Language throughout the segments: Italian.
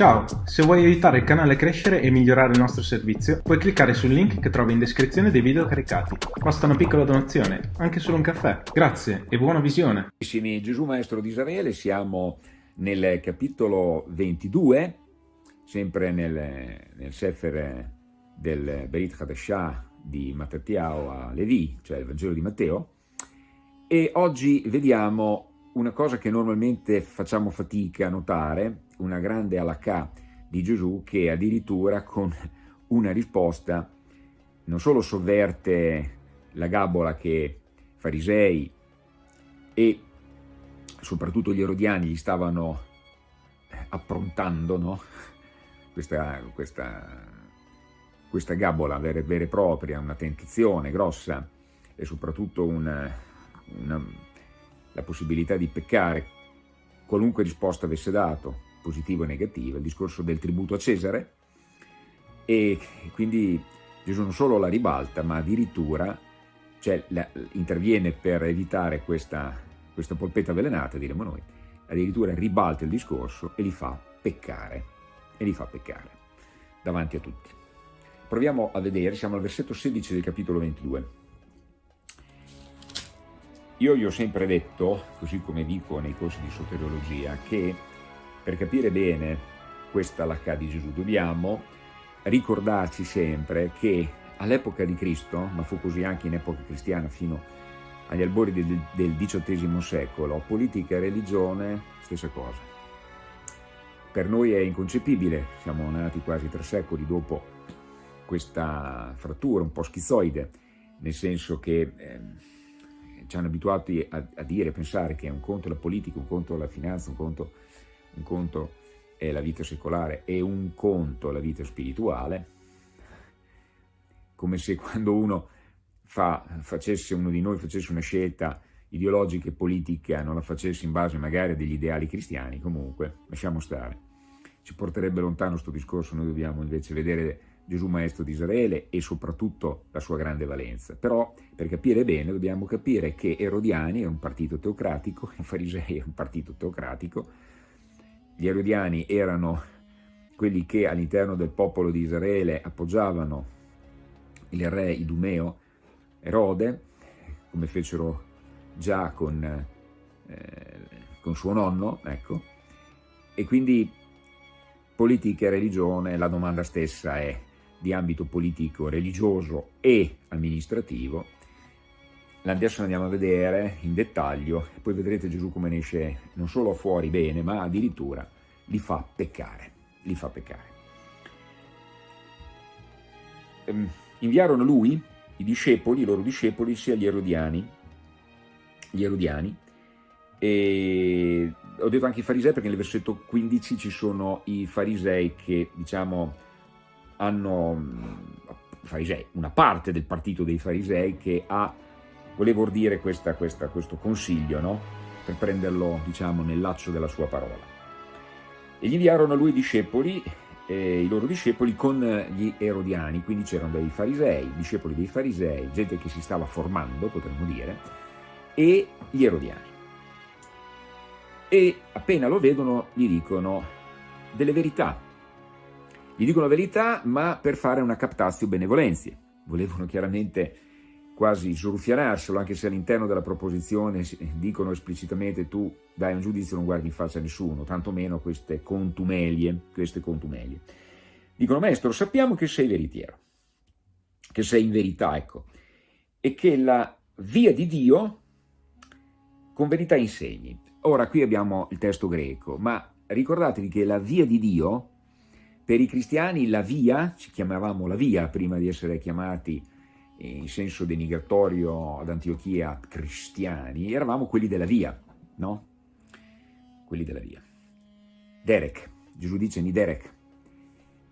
Ciao, se vuoi aiutare il canale a crescere e migliorare il nostro servizio, puoi cliccare sul link che trovi in descrizione dei video caricati. Basta una piccola donazione, anche solo un caffè. Grazie e buona visione. Gesù Maestro di Israele, siamo nel capitolo 22, sempre nel, nel Sefer del Berit Hadashah di Mattathiao a Levi, cioè il Vangelo di Matteo, e oggi vediamo una cosa che normalmente facciamo fatica a notare, una grande alakà di Gesù che addirittura con una risposta non solo sovverte la gabola che farisei e soprattutto gli erodiani gli stavano approntando, no? questa, questa, questa, gabola vera, vera, e propria, una tentazione grossa e soprattutto una, una, la possibilità di peccare, qualunque risposta avesse dato, positiva o negativa, il discorso del tributo a Cesare e quindi Gesù non solo la ribalta ma addirittura cioè, la, interviene per evitare questa, questa polpetta avvelenata, diremmo noi, addirittura ribalta il discorso e li fa peccare, e li fa peccare davanti a tutti. Proviamo a vedere, siamo al versetto 16 del capitolo 22. Io gli ho sempre detto, così come dico nei corsi di soteriologia, che per capire bene questa lacca di Gesù dobbiamo ricordarci sempre che all'epoca di Cristo, ma fu così anche in epoca cristiana fino agli albori del, del XVIII secolo, politica e religione, stessa cosa. Per noi è inconcepibile, siamo nati quasi tre secoli dopo questa frattura un po' schizoide, nel senso che eh, ci hanno abituati a, a dire, a pensare che un conto è la politica, un conto è la finanza, un conto un conto è la vita secolare e un conto la vita spirituale, come se quando uno fa, facesse, uno di noi facesse una scelta ideologica e politica non la facesse in base magari a degli ideali cristiani, comunque lasciamo stare. Ci porterebbe lontano questo discorso, noi dobbiamo invece vedere Gesù Maestro di Israele e soprattutto la sua grande valenza. Però per capire bene dobbiamo capire che Erodiani è un partito teocratico, i Farisei è un partito teocratico, gli Erodiani erano quelli che all'interno del popolo di Israele appoggiavano il re Idumeo, Erode, come fecero già con, eh, con suo nonno, ecco, e quindi politica e religione, la domanda stessa è di ambito politico, religioso e amministrativo, Adesso andiamo a vedere in dettaglio poi vedrete Gesù come ne esce non solo fuori bene, ma addirittura li fa peccare. Li fa peccare. Ehm, inviarono lui, i discepoli, i loro discepoli, sia gli erodiani, gli erodiani, e ho detto anche i farisei perché nel versetto 15 ci sono i farisei che, diciamo, hanno, farisei, una parte del partito dei farisei che ha volevo ordire questa, questa, questo consiglio, no? per prenderlo diciamo, nel laccio della sua parola. E gli inviarono a lui discepoli, eh, i loro discepoli con gli erodiani, quindi c'erano dei farisei, discepoli dei farisei, gente che si stava formando, potremmo dire, e gli erodiani. E appena lo vedono gli dicono delle verità. Gli dicono la verità, ma per fare una captatio benevolenzie. Volevano chiaramente quasi sruffianarselo, anche se all'interno della proposizione dicono esplicitamente tu dai un giudizio non guardi in faccia a nessuno, tantomeno queste contumelie, queste contumelie. Dicono, maestro, sappiamo che sei veritiero, che sei in verità, ecco, e che la via di Dio con verità insegni. Ora, qui abbiamo il testo greco, ma ricordatevi che la via di Dio, per i cristiani la via, ci chiamavamo la via prima di essere chiamati in senso denigratorio ad Antiochia cristiani, eravamo quelli della via, no? Quelli della via. Derek, Gesù dice ni Derek.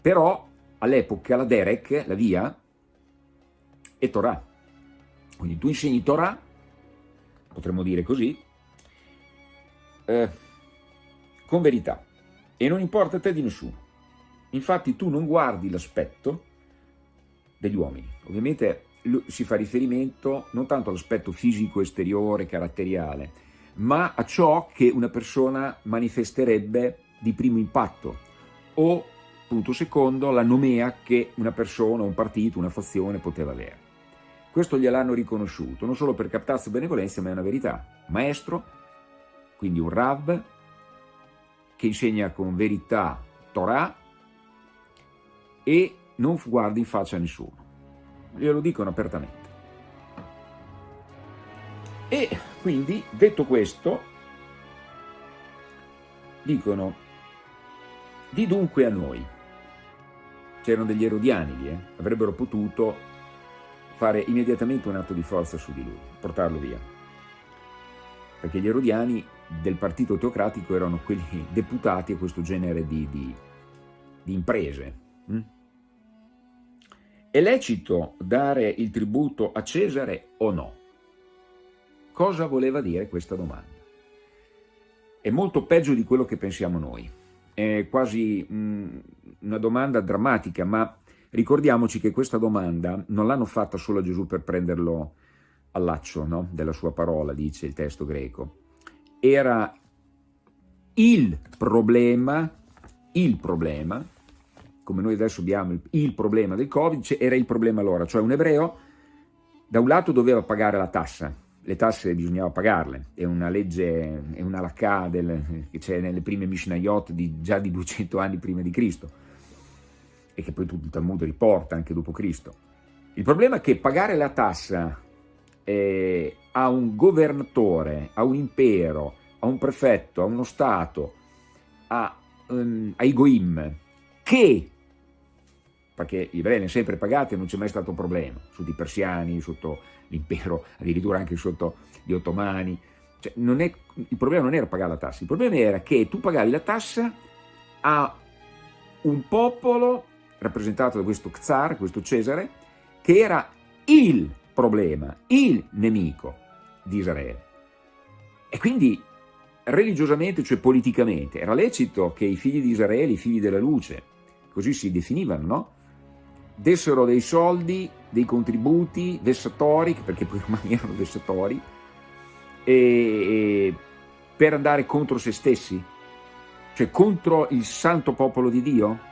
Però all'epoca la Derek, la via, è Torah. Quindi tu insegni Torah, potremmo dire così, eh, con verità. E non importa a te di nessuno. Infatti tu non guardi l'aspetto degli uomini. Ovviamente si fa riferimento non tanto all'aspetto fisico, esteriore, caratteriale, ma a ciò che una persona manifesterebbe di primo impatto o, punto secondo, la nomea che una persona, un partito, una fazione poteva avere. Questo gliel'hanno riconosciuto, non solo per captazio benevolenza, ma è una verità. Maestro, quindi un Rav, che insegna con verità Torah e non guarda in faccia a nessuno. Glielo dicono apertamente. E quindi, detto questo, dicono, di dunque a noi, c'erano degli erodiani lì, eh? avrebbero potuto fare immediatamente un atto di forza su di lui, portarlo via. Perché gli erodiani del partito teocratico erano quelli deputati a questo genere di, di, di imprese. Hm? È lecito dare il tributo a Cesare o no? Cosa voleva dire questa domanda? È molto peggio di quello che pensiamo noi. È quasi mh, mm, una domanda drammatica, ma ricordiamoci che questa domanda non l'hanno fatta solo a Gesù per prenderlo al laccio no? della sua parola, dice il testo greco. Era il problema, il problema, come noi adesso abbiamo il, il problema del Covid, era il problema allora, cioè un ebreo da un lato doveva pagare la tassa, le tasse bisognava pagarle, è una legge, è una lacca che c'è nelle prime Mishnayot di, già di 200 anni prima di Cristo e che poi tutto il Talmud riporta anche dopo Cristo. Il problema è che pagare la tassa eh, a un governatore, a un impero, a un prefetto, a uno Stato, a, um, ai Goim, che perché gli ebrei hanno sempre pagati e non c'è mai stato un problema, sotto i persiani, sotto l'impero, addirittura anche sotto gli ottomani. Cioè, è, il problema non era pagare la tassa, il problema era che tu pagavi la tassa a un popolo rappresentato da questo Czar, questo Cesare, che era il problema, il nemico di Israele. E quindi religiosamente, cioè politicamente, era lecito che i figli di Israele, i figli della luce, così si definivano, no? Dessero dei soldi, dei contributi vessatori, perché poi i romani erano vessatori, e, e, per andare contro se stessi, cioè contro il santo popolo di Dio.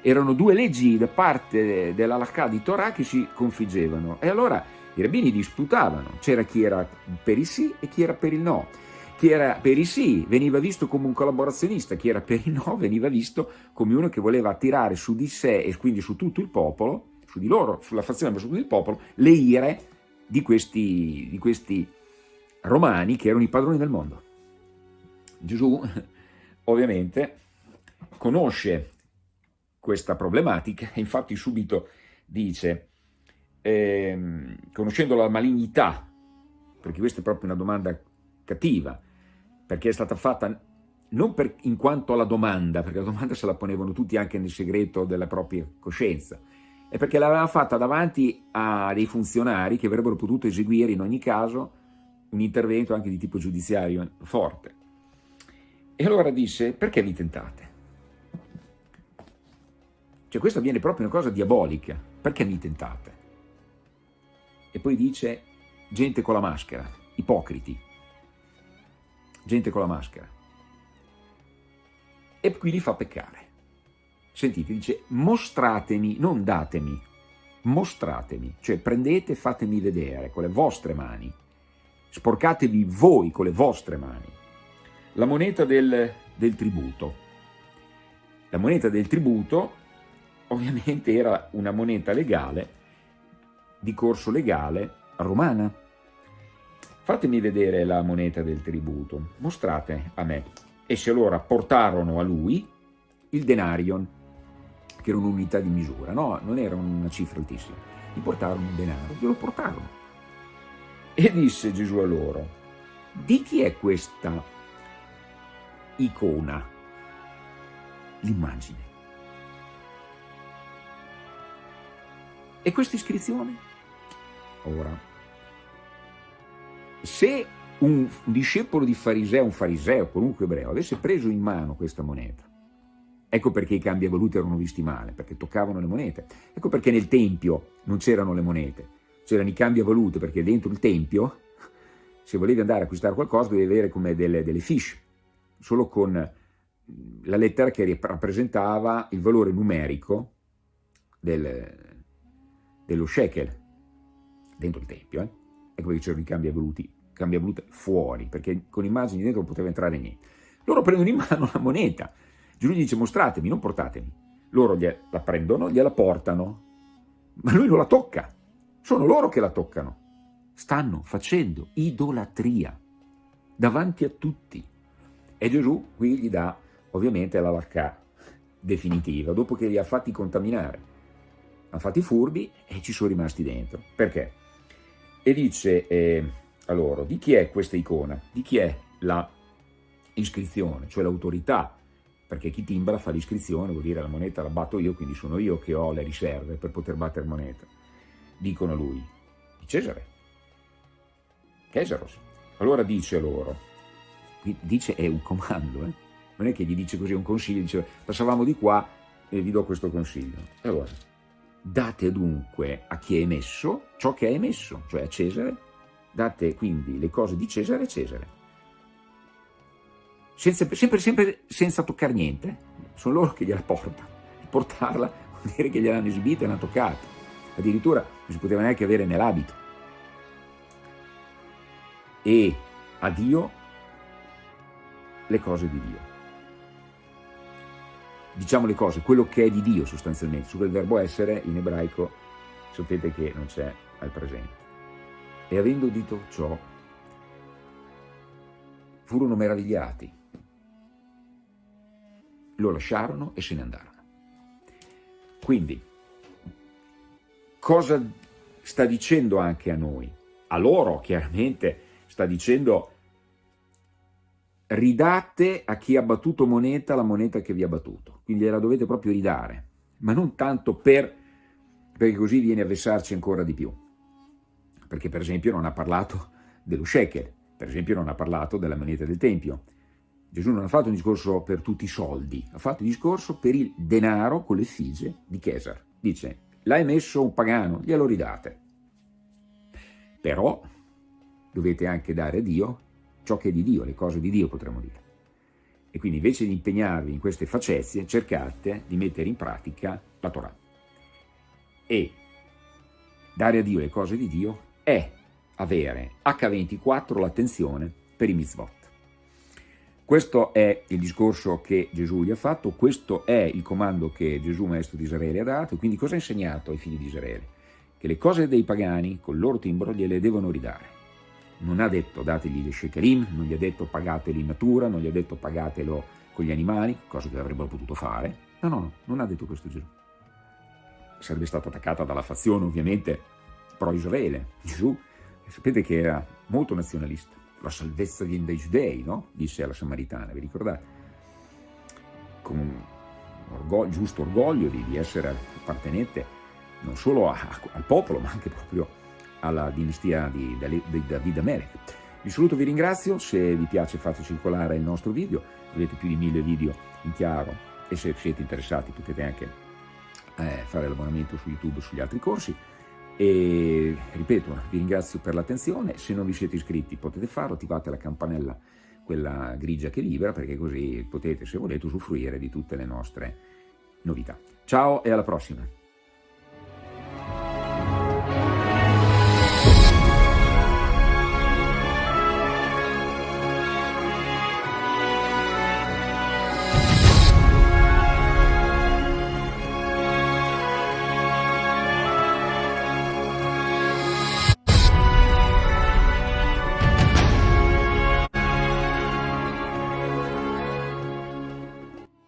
Erano due leggi da parte dell'Alakà di Torah che si configgevano e allora i rabbini disputavano, c'era chi era per il sì e chi era per il no chi era per i sì veniva visto come un collaborazionista, chi era per i no veniva visto come uno che voleva attirare su di sé e quindi su tutto il popolo, su di loro, sulla fazione ma su tutto il popolo, le ire di questi, di questi romani che erano i padroni del mondo. Gesù ovviamente conosce questa problematica e infatti subito dice, eh, conoscendo la malignità, perché questa è proprio una domanda cattiva, perché è stata fatta non per, in quanto alla domanda, perché la domanda se la ponevano tutti anche nel segreto della propria coscienza, è perché l'aveva fatta davanti a dei funzionari che avrebbero potuto eseguire in ogni caso un intervento anche di tipo giudiziario forte. E allora disse, perché mi tentate? Cioè questa viene proprio una cosa diabolica, perché mi tentate? E poi dice, gente con la maschera, ipocriti, gente con la maschera. E qui li fa peccare. Sentite, dice mostratemi, non datemi, mostratemi, cioè prendete fatemi vedere con le vostre mani, sporcatevi voi con le vostre mani, la moneta del, del tributo. La moneta del tributo ovviamente era una moneta legale, di corso legale romana, fatemi vedere la moneta del tributo, mostrate a me. E se allora portarono a lui il denarion, che era un'unità di misura, no, non era una cifra altissima, gli portarono un denaro, glielo portarono. E disse Gesù a loro, di chi è questa icona, l'immagine? E questa iscrizione? Ora, se un discepolo di fariseo, un fariseo, qualunque ebreo, avesse preso in mano questa moneta, ecco perché i cambiavaluti erano visti male, perché toccavano le monete, ecco perché nel Tempio non c'erano le monete, c'erano i cambiavalute, perché dentro il Tempio, se volevi andare a acquistare qualcosa, dovevi avere come delle, delle fiche, solo con la lettera che rappresentava il valore numerico del, dello shekel dentro il tempio. Eh? Ecco perché c'erano i cambiavalute, cambiavalute fuori, perché con immagini dentro non poteva entrare niente. Loro prendono in mano la moneta. Gesù gli dice mostratemi, non portatemi. Loro la prendono, gliela portano, ma lui non la tocca. Sono loro che la toccano. Stanno facendo idolatria davanti a tutti. E Gesù qui gli dà ovviamente la lacca definitiva, dopo che li ha fatti contaminare. Ha fatti furbi e ci sono rimasti dentro. Perché? E dice eh, a loro, di chi è questa icona? Di chi è la iscrizione, cioè l'autorità? Perché chi timbra fa l'iscrizione, vuol dire la moneta la batto io, quindi sono io che ho le riserve per poter battere moneta. Dicono lui, di Cesare. Cesaros. Allora dice loro, dice è un comando, eh? non è che gli dice così un consiglio, dice passavamo di qua e vi do questo consiglio. Allora, date dunque a chi è emesso ciò che è emesso, cioè a Cesare, date quindi le cose di Cesare a Cesare. Senza, sempre, sempre senza toccare niente, sono loro che gliela portano. Portarla vuol dire che gliel'hanno esibita e l'hanno toccata. Addirittura non si poteva neanche avere nell'abito. E a Dio le cose di Dio diciamo le cose, quello che è di Dio sostanzialmente, su quel verbo essere in ebraico sapete che non c'è al presente. E avendo udito ciò, furono meravigliati, lo lasciarono e se ne andarono. Quindi, cosa sta dicendo anche a noi? A loro chiaramente sta dicendo ridate a chi ha battuto moneta la moneta che vi ha battuto, quindi gliela dovete proprio ridare, ma non tanto per, perché così viene a vessarci ancora di più, perché per esempio non ha parlato dello shekel, per esempio non ha parlato della moneta del Tempio, Gesù non ha fatto un discorso per tutti i soldi, ha fatto un discorso per il denaro con l'effigie di Cesar, dice l'ha emesso un pagano, glielo ridate, però dovete anche dare a Dio ciò che è di Dio, le cose di Dio potremmo dire. E quindi invece di impegnarvi in queste facezie, cercate di mettere in pratica la Torah. E dare a Dio le cose di Dio è avere H24 l'attenzione per i mitzvot. Questo è il discorso che Gesù gli ha fatto, questo è il comando che Gesù, maestro di Israele, ha dato. Quindi cosa ha insegnato ai figli di Israele? Che le cose dei pagani, col loro timbro, gliele devono ridare non ha detto dategli le shekelim, non gli ha detto pagateli in natura, non gli ha detto pagatelo con gli animali, cosa che avrebbero potuto fare. No, no, no, non ha detto questo Gesù. Sarebbe stata attaccata dalla fazione ovviamente pro-Israele. Gesù, sapete che era molto nazionalista. La salvezza viene dai giudei, no? Disse alla Samaritana, vi ricordate? Con orgoglio, giusto orgoglio di, di essere appartenente non solo a, a, al popolo, ma anche proprio alla dinastia di, di David Amelech. Vi saluto, vi ringrazio, se vi piace fate circolare il nostro video, avete più di mille video in chiaro e se siete interessati potete anche eh, fare l'abbonamento su YouTube sugli altri corsi e ripeto, vi ringrazio per l'attenzione, se non vi siete iscritti potete farlo, attivate la campanella, quella grigia che vibra, perché così potete, se volete, usufruire di tutte le nostre novità. Ciao e alla prossima!